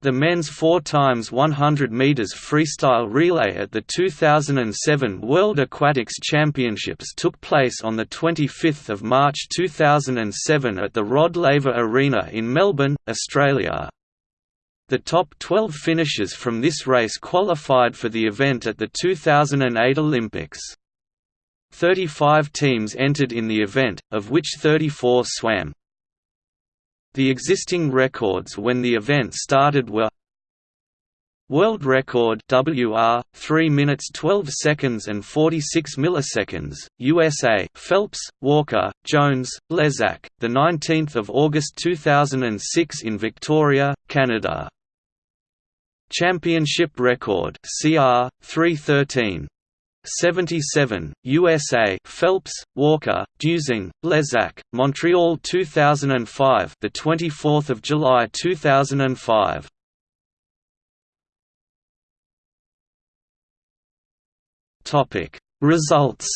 The men's 4 x 100 meters freestyle relay at the 2007 World Aquatics Championships took place on the 25th of March 2007 at the Rod Laver Arena in Melbourne, Australia. The top 12 finishers from this race qualified for the event at the 2008 Olympics. 35 teams entered in the event, of which 34 swam. The existing records when the event started were World record WR 3 minutes 12 seconds and 46 milliseconds USA Phelps Walker Jones Lezak the 19th of August 2006 in Victoria Canada. Championship record CR 313 77, USA Phelps, Walker, Dusing, Lezak, Montreal 2005 the 24th of July 2005 Topic Results.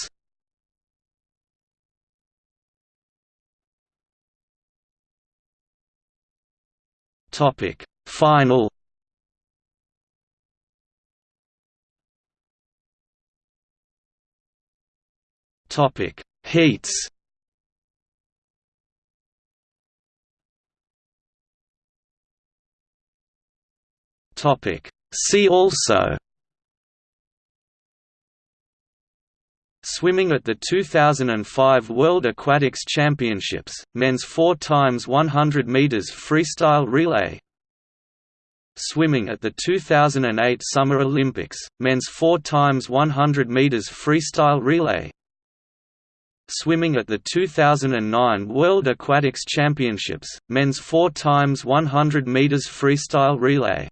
Topic Final Topic: Heats. Topic: See also. Swimming at the 2005 World Aquatics Championships, men's 4 x 100 meters freestyle relay. Swimming at the 2008 Summer Olympics, men's 4 x 100 meters freestyle relay swimming at the 2009 World Aquatics Championships, men's 4 x 100 meters freestyle relay.